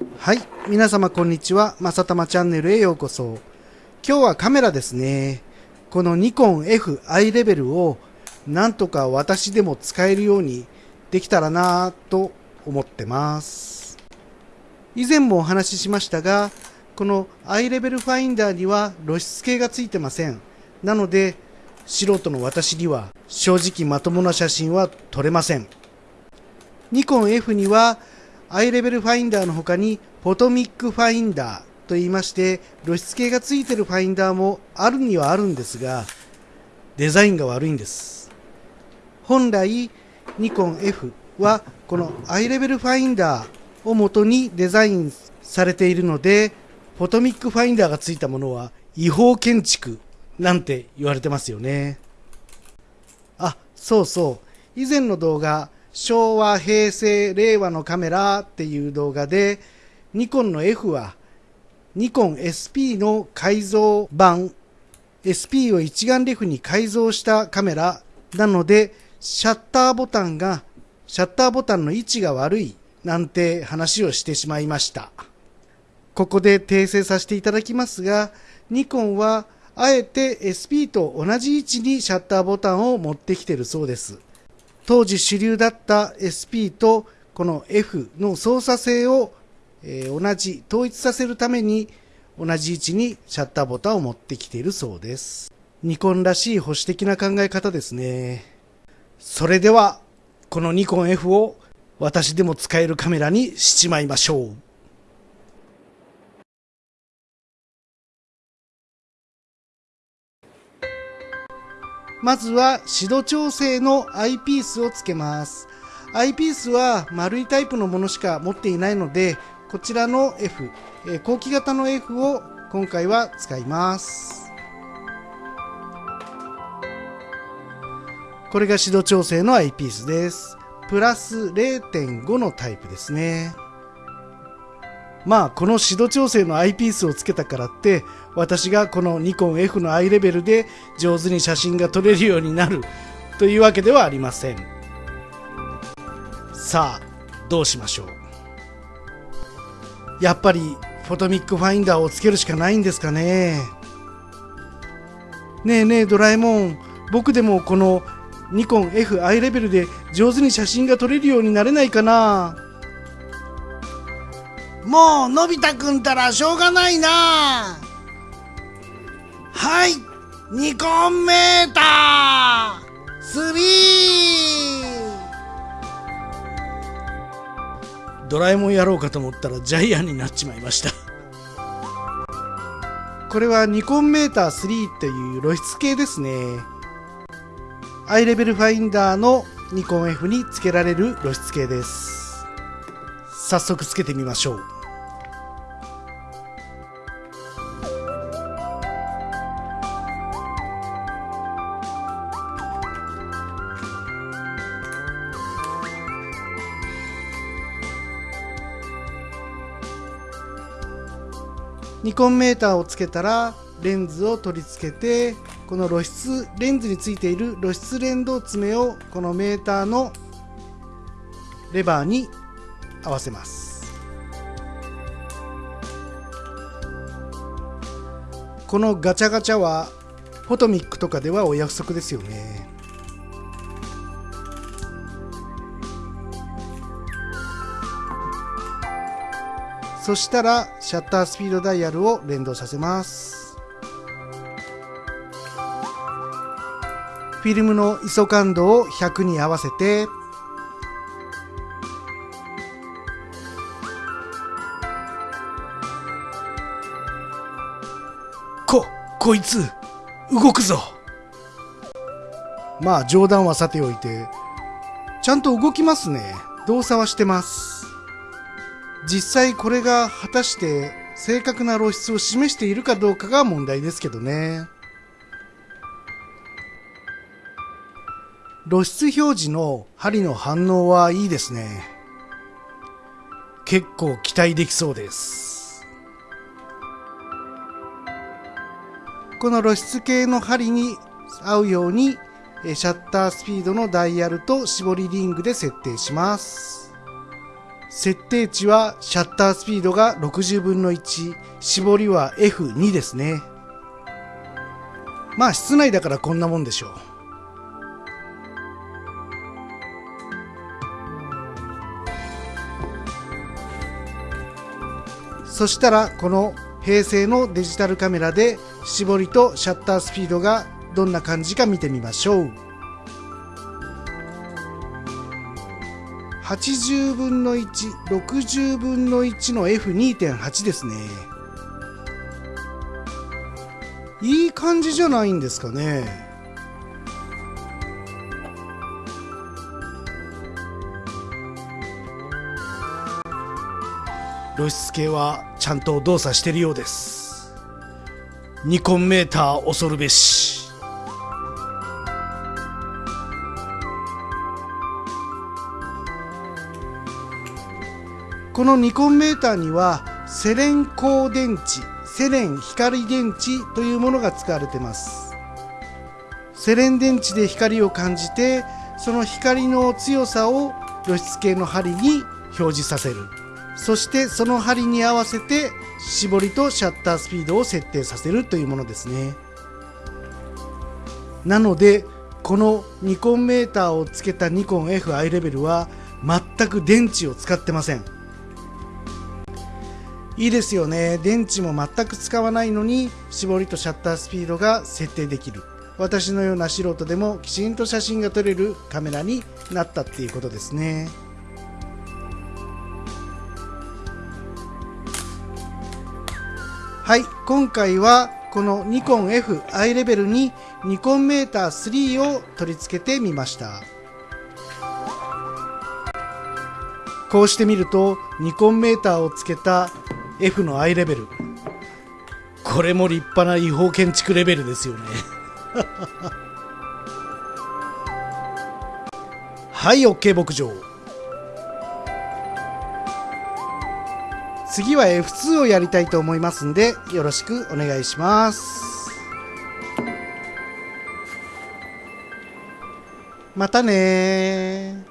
はい。皆様こんにちは。まさたまチャンネルへようこそ。今日はカメラですね。このニコン F i レベルをなんとか私でも使えるようにできたらなぁと思ってます。以前もお話ししましたが、この i レベルファインダーには露出系がついてません。なので、素人の私には正直まともな写真は撮れません。ニコン F にはアイレベルファインダーの他にフォトミックファインダーと言いまして露出計がついてるファインダーもあるにはあるんですがデザインが悪いんです。本来ニコン F はこのアイレベルファインダーを元にデザインされているのでフォトミックファインダーがついたものは違法建築なんて言われてますよね。あそうそう。以前の動画昭和、平成、令和のカメラっていう動画で、ニコンの F は、ニコン SP の改造版、SP を一眼レフに改造したカメラなので、シャッターボタンが、シャッターボタンの位置が悪いなんて話をしてしまいました。ここで訂正させていただきますが、ニコンはあえて SP と同じ位置にシャッターボタンを持ってきてるそうです。当時主流だった SP とこの F の操作性を、えー、同じ、統一させるために同じ位置にシャッターボタンを持ってきているそうです。ニコンらしい保守的な考え方ですね。それでは、このニコン F を私でも使えるカメラにしちまいましょう。まずは指導調整のアイピースをつけます。アイピースは丸いタイプのものしか持っていないので、こちらの F、え、後期型の F を今回は使います。これが指導調整のアイピースです。プラス0.5のタイプですね。まあ、この指導調整のアイピースをつけたからって、私がこのニコン F のアイレベルで上手に写真が撮れるようになるというわけではありません。さあ、どうしましょう。やっぱりフォトミックファインダーをつけるしかないんですかね。ねえねえドラえもん、僕でもこのニコン F アイレベルで上手に写真が撮れるようになれないかなもうのび太くんたらしょうがないな。はいニコンメーター。3! ドラえもんやろうかと思ったらジャイアンになっちまいました。これはニコンメーター3っていう露出系ですね。アイレベルファインダーのニコン F につけられる露出系です。早速つけてみましょう。ニコンメーターをつけたらレンズを取り付けてこの露出レンズについている露出連動爪をこのメーターのレバーに合わせます。このガチャガチャはフォトミックとかではお約束ですよね。そしたらシャッタースピードダイヤルを連動させます。フィルムの ISO 感度を100に合わせてこ、こいつ、動くぞ。まあ冗談はさておいて、ちゃんと動きますね。動作はしてます。実際これが果たして正確な露出を示しているかどうかが問題ですけどね。露出表示の針の反応はいいですね。結構期待できそうです。この露出系の針に合うようにシャッタースピードのダイヤルと絞りリングで設定します設定値はシャッタースピードが60分の1、絞りは F2 ですね。まあ室内だからこんなもんでしょう。そしたらこの平成のデジタルカメラで絞りとシャッタースピードがどんな感じか見てみましょう。80分の160分の1の F2.8 ですね。いい感じじゃないんですかね。露出系はちゃんと動作してるようです。ニコンメーター恐るべし。このニコンメーターにはセレン光電池セレン光電池というものが使われてます。セレン電池で光を感じてその光の強さを露出系の針に表示させる。そしてその針に合わせて絞りとシャッタースピードを設定させるというものですね。なのでこのニコンメーターをつけたニコン F アイレベルは全く電池を使ってません。いいですよね。電池も全く使わないのに絞りとシャッタースピードが設定できる。私のような素人でもきちんと写真が撮れるカメラになったっていうことですね。はい今回はこのニコン F アイレベルにニコンメーター3を取り付けてみました。こうしてみるとニコンメーターをつけた F の I レベル。これも立派な違法建築レベルですよね。はい OK 牧場。次は F2 をやりたいと思いますんでよろしくお願いします。またね